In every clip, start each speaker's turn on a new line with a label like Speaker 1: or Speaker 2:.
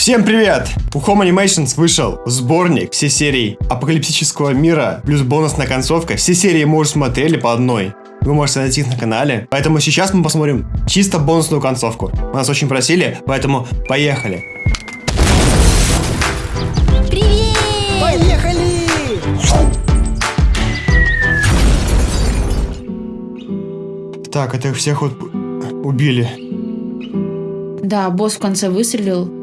Speaker 1: Всем привет! У Home Animations вышел сборник все серии апокалиптического мира, плюс бонусная концовка. Все серии мы уже смотрели по одной. Вы можете найти их на канале. Поэтому сейчас мы посмотрим чисто бонусную концовку. Нас очень просили, поэтому поехали.
Speaker 2: Привет!
Speaker 3: Поехали!
Speaker 1: Так, это их всех вот убили.
Speaker 2: Да, босс в конце выстрелил.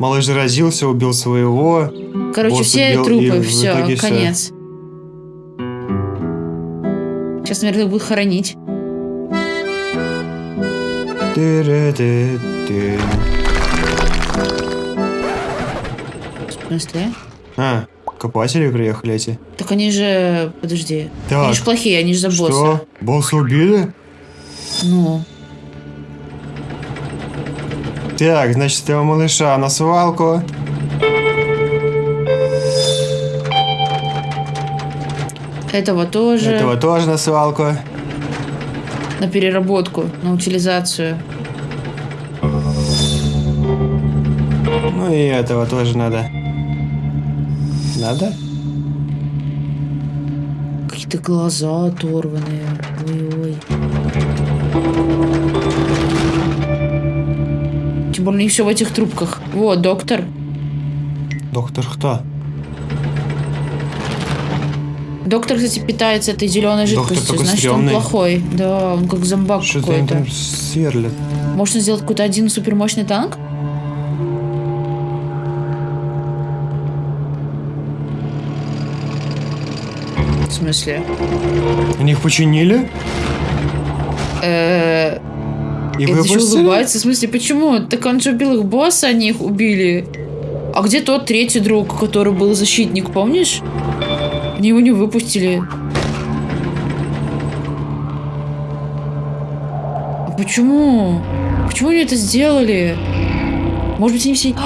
Speaker 1: Малыш заразился, убил своего.
Speaker 2: Короче,
Speaker 1: Босс
Speaker 2: все
Speaker 1: убил,
Speaker 2: трупы, все, конец. Сейчас, наверное, их будут хоронить. В смысле?
Speaker 1: А, копатели приехали эти.
Speaker 2: Так они же... Подожди.
Speaker 1: Так,
Speaker 2: Они же плохие, они же за босса.
Speaker 1: Что? Босса убили?
Speaker 2: Ну,
Speaker 1: Так, значит, этого малыша на свалку.
Speaker 2: этого тоже
Speaker 1: Этого тоже на свалку.
Speaker 2: на переработку, на утилизацию.
Speaker 1: Ну и этого тоже надо. Надо?
Speaker 2: Какие-то глаза оторванные. Ой-ой. Тем более не все в этих трубках. Вот, доктор.
Speaker 1: Доктор кто?
Speaker 2: Доктор, кстати, питается этой зеленой
Speaker 1: Доктор
Speaker 2: жидкостью. Значит, он
Speaker 1: стрёмный.
Speaker 2: плохой. Да, он как зомбак
Speaker 1: Что-то
Speaker 2: какой-то.
Speaker 1: там сверлят.
Speaker 2: Может, он сделать какой-то один супермощный танк? В смысле?
Speaker 1: Они их починили
Speaker 2: Э,
Speaker 1: и
Speaker 2: Это еще улыбается. В смысле, почему? Так он же убил их босса, они их убили. А где тот третий друг, который был защитник, помнишь? Они его не выпустили. А почему? Почему они это сделали? Может быть, они все...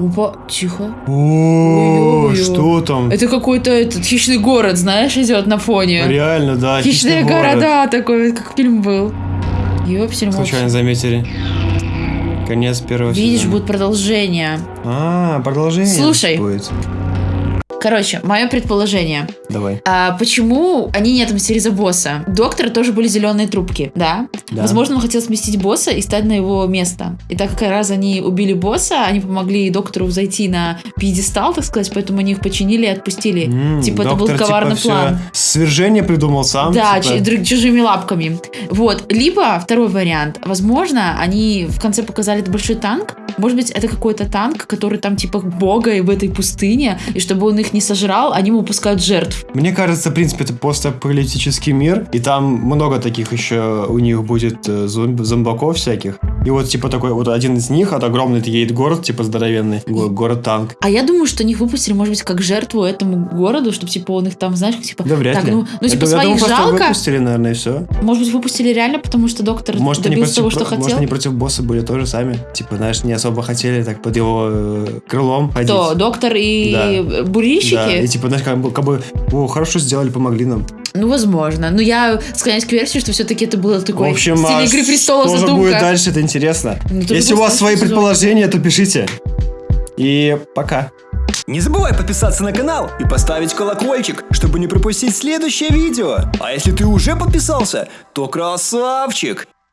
Speaker 2: Опа, тихо.
Speaker 1: О, что там?
Speaker 2: Это какой-то этот хищный город, знаешь, идет на фоне.
Speaker 1: Реально, да.
Speaker 2: Хищные города такой, как фильм был. Ёпсель,
Speaker 1: Случайно заметили. Конец первого
Speaker 2: Видишь,
Speaker 1: сезона.
Speaker 2: будет продолжение.
Speaker 1: А, продолжение
Speaker 2: Слушай.
Speaker 1: будет.
Speaker 2: Короче, мое предположение.
Speaker 1: Давай.
Speaker 2: А почему они не отомстили за босса? Доктора тоже были зеленые трубки, да?
Speaker 1: Да.
Speaker 2: Возможно, он хотел сместить босса и стать на его место. И так как раз они убили босса, они помогли доктору взойти на пьедестал, так сказать, поэтому они их починили и отпустили.
Speaker 1: М,
Speaker 2: типа, это был
Speaker 1: доктор,
Speaker 2: коварный
Speaker 1: всё
Speaker 2: план.
Speaker 1: Свержение придумал сам.
Speaker 2: Да,
Speaker 1: типа.
Speaker 2: ч- чужими лапками. Вот. Либо второй вариант. Возможно, они в конце показали этот большой танк. Может быть, это какой-то танк, который там типа бога и в этой пустыне, и чтобы он их не сожрал, они ему пускают жертв.
Speaker 1: Мне кажется, в принципе, это постапокалиптический мир, и там много таких еще у них будет э, зомбаков всяких. И вот, типа, такой вот один из них, от огромный едет город, типа, здоровенный, го- город-танк.
Speaker 2: А я думаю, что них выпустили, может быть, как жертву этому городу, чтобы типа он их там, знаешь, типа.
Speaker 1: Да вряд
Speaker 2: так,
Speaker 1: ли.
Speaker 2: ну, ну, типа,
Speaker 1: думаю, я думаю,
Speaker 2: своих
Speaker 1: просто
Speaker 2: жалко.
Speaker 1: выпустили, наверное, и все.
Speaker 2: Может быть, выпустили реально, потому что доктор
Speaker 1: Может,
Speaker 2: добился
Speaker 1: против,
Speaker 2: того, что
Speaker 1: может,
Speaker 2: хотел.
Speaker 1: они против босса были тоже сами. Типа, знаешь, не особо хотели так под его э, крылом ходить.
Speaker 2: Кто? Доктор и
Speaker 1: Да.
Speaker 2: бурильщики?
Speaker 1: Да, и типа, знаешь, как как бы, о, хорошо сделали, помогли нам.
Speaker 2: Ну, возможно. Но я склоняюсь к версии, что все-таки это было такой
Speaker 1: в общем,
Speaker 2: в стиле
Speaker 1: а
Speaker 2: «Игры престолов»
Speaker 1: что же
Speaker 2: задумка.
Speaker 1: будет дальше, это интересно.
Speaker 2: Ну,
Speaker 1: Если у вас свои
Speaker 2: сезон.
Speaker 1: предположения, то пишите. И пока.
Speaker 3: Не забывай подписаться на канал и поставить колокольчик, чтобы не пропустить следующее видео. А если ты уже подписался, то красавчик!